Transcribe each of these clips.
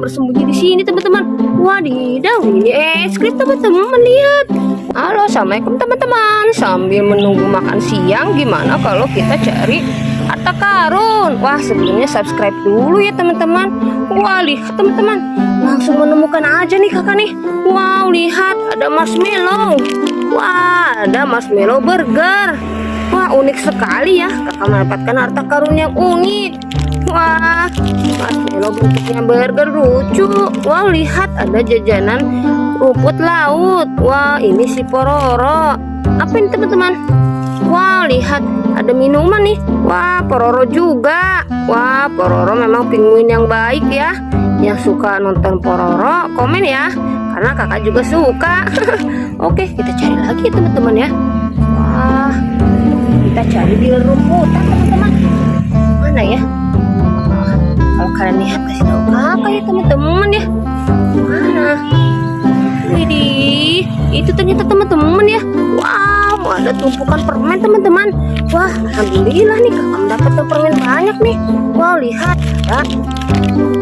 bersembunyi di sini teman-teman. Wadidaw, ini es krim teman-teman lihat. Halo, assalamualaikum teman-teman. Sambil menunggu makan siang, gimana kalau kita cari harta karun? Wah, sebelumnya subscribe dulu ya teman-teman. Wah, lihat teman-teman, langsung menemukan aja nih kakak nih. Wow, lihat ada marshmallow. Wah, ada marshmallow burger. Wah, unik sekali ya. Kakak mendapatkan harta karun yang unik. Wah, marshmallow bentuknya burger lucu. Wow, lihat ada jajanan rumput laut. Wah, ini si Pororo. Apa ini teman-teman? Wow, lihat ada minuman nih. Wah, Pororo juga. Wah, Pororo memang penguin yang baik ya. Yang suka nonton Pororo, komen ya. Karena kakak juga suka. Oke, kita cari lagi teman-teman ya. Wah, kita cari di rumputan teman-teman. Mana ya? Kalian lihat kasih tahu kakak ya teman-teman ya. Mana? Widih, itu ternyata teman-teman ya. Wow, ada tumpukan permen teman-teman. Wah, alhamdulillah nih kakak mendapatkan permen banyak nih. Wow, lihat ada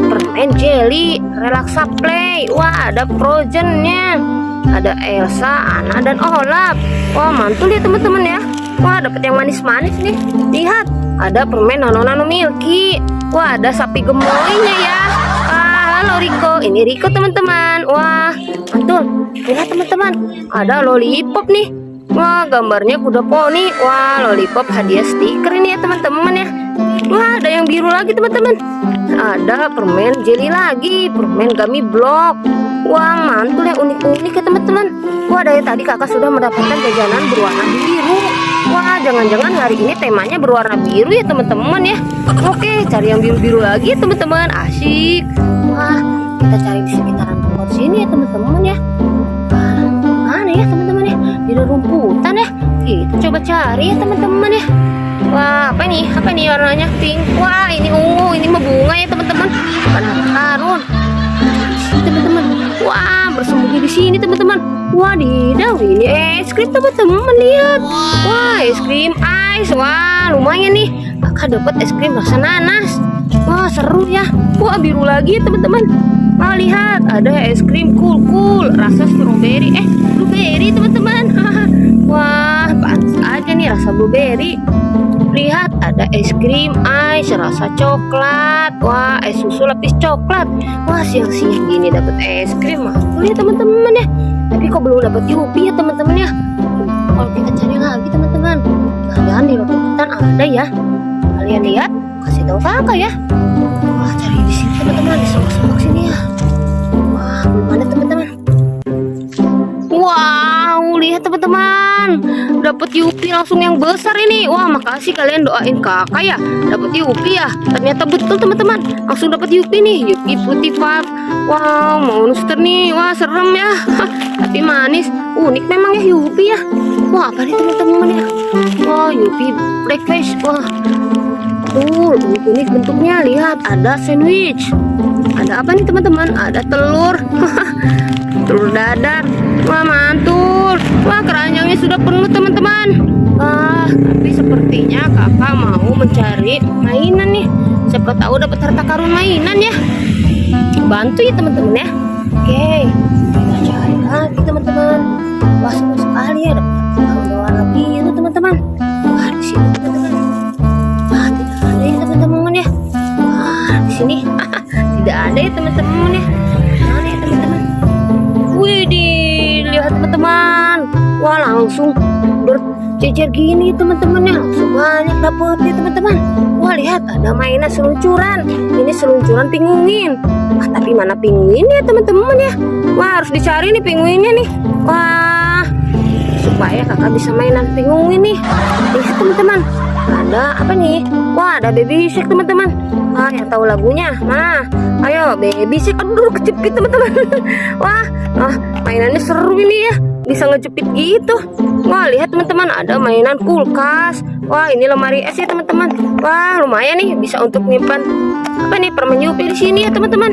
permen jelly, relaksa play. Wah, ada frozennya. Ada Elsa, Anna, dan Olaf. Wah, mantul ya teman-teman ya. Wah, dapat yang manis-manis nih. Lihat, ada permen Nono Nano Milky. Wah, ada sapi gemoynya ya. Ah, halo Riko. Ini Riko teman-teman. Wah, mantul. Lihat teman-teman, ada lollipop nih. Wah, gambarnya kuda poni. Wah, lollipop hadiah stiker ini ya teman-teman ya. Wah, ada yang biru lagi teman-teman. Ada permen jelly lagi, permen gummy block. Wah, mantul ya unik-unik ya teman-teman. Wah, dari tadi kakak sudah mendapatkan jajanan berwarna biru. Wah, jangan-jangan hari ini temanya berwarna biru ya teman-teman ya. Oke, cari yang biru-biru lagi teman-teman. Asyik. Wah, kita cari di sekitaran tempat sini ya teman-teman ya. Wah, mana ya teman-teman ya? Di rumputan ya. Kita coba cari ya teman-teman ya. Wah, apa nih? Apa nih warnanya pink? Wah, ini ungu, ini mah bunga ya teman-teman. Bukan. Sini teman-teman. Wah, bersembunyi di sini teman-teman. Wadidaw, ini es krim teman-teman lihat. Wah, es krim ice. Wah, lumayan nih. Kakak dapat es krim rasa nanas. Wah, seru ya. Wah, biru lagi teman-teman. Wah, lihat ada es krim cool-cool rasa strawberry. Eh, blueberry teman-teman. Wah, pantas aja nih rasa blueberry. Lihat ada es krim ice rasa coklat. Wah, es susu lapis coklat. Wah, siang-siang gini dapat es krim mantul ya teman-teman ya. Tapi kok belum dapat Yupi ya teman-teman ya. Kalau kita cari lagi teman-teman. Jangan di hutan ada ya. Kalian lihat, kasih tahu kakak ya. Wah, cari di sini teman-teman, di sini ya. Wah, belum teman-teman. Teman-teman. Dapat Yupi langsung yang besar ini. Wah, makasih kalian doain kakak ya. Dapat Yupi ya. Ternyata betul teman-teman. Langsung dapat Yupi nih. Yupi putih pak. Wow, monster nih. Wah, serem ya. Tapi manis. Unik memang ya Yupi ya. Wah, apa nih teman-teman ya? Wah, Yupi breakfast. Wah, Betul, unik-unik bentuknya. Lihat, ada sandwich. Ada apa nih teman-teman? Ada telur. telur dadar. Wah, mantul. Sudah penuh teman-teman. Wah, tapi sepertinya kakak mau mencari mainan nih. Siapa tahu dapat harta karun mainan ya. Bantu ya teman-teman ya. Oke, kita cari lagi teman-teman. Wah, seru sekali ya dapat karun biru teman-teman. Wah, di sini teman-teman. Tidak ada ya teman-teman ya. Di sini tidak ada ya teman-teman ya. Ya Wah, langsung berjejer gini teman-teman ya. Langsung banyak dapat ya teman-teman. Wah, lihat ada mainan seluncuran. Ini seluncuran pinguin. Wah, tapi mana pinguinnya teman-teman ya? Wah, harus dicari nih pinguinnya nih. Wah, supaya kakak bisa mainan pinguin nih. Lihat teman-teman. Ada apa nih? Wah, ada baby shark teman-teman. Wah, yang tahu lagunya. Nah, ayo baby shark. Aduh, kejepit teman-teman. Wah, ah, mainannya seru ini ya. Bisa ngejepit gitu. Wah, lihat teman-teman, ada mainan kulkas. Wah, ini lemari es ya teman-teman. Wah, lumayan nih bisa untuk nyimpan apa nih permen Yupi di sini ya teman-teman.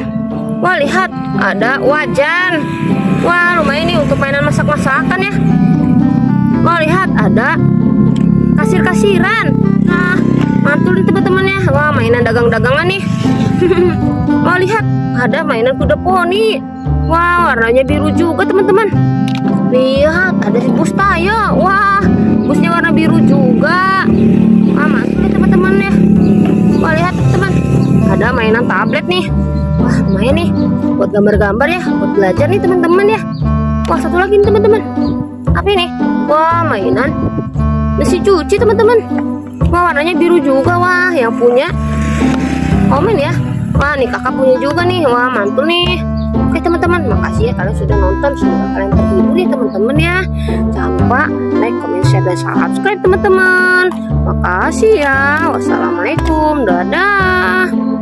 Wah, lihat ada wajan. Wah, lumayan nih untuk mainan masak-masakan ya. Wah, lihat ada kasir-kasiran. Teman-teman ya. Wah, mainan dagang-dagangan nih. Wah, lihat, ada mainan kuda poni. Wah, warnanya biru juga teman-teman. Lihat, ada si bus tayo. Wah, busnya warna biru juga. Wah, mantul nih teman-teman ya. Wah, lihat teman. Ada mainan tablet nih. Wah, lumayan nih. Buat gambar-gambar ya, buat belajar nih teman-teman ya. Wah, satu lagi nih teman-teman. Apa ini? Wah, mainan mesin cuci teman-teman. Wah, warnanya biru juga. Wah, yang punya komen ya. Wah, nih kakak punya juga nih. Wah, mantul nih. Oke teman-teman, makasih ya kalian sudah nonton. Semoga kalian terhibur ya teman-teman ya. Jangan lupa like, comment, share, dan subscribe teman-teman. Makasih ya. Wassalamualaikum. Dadah.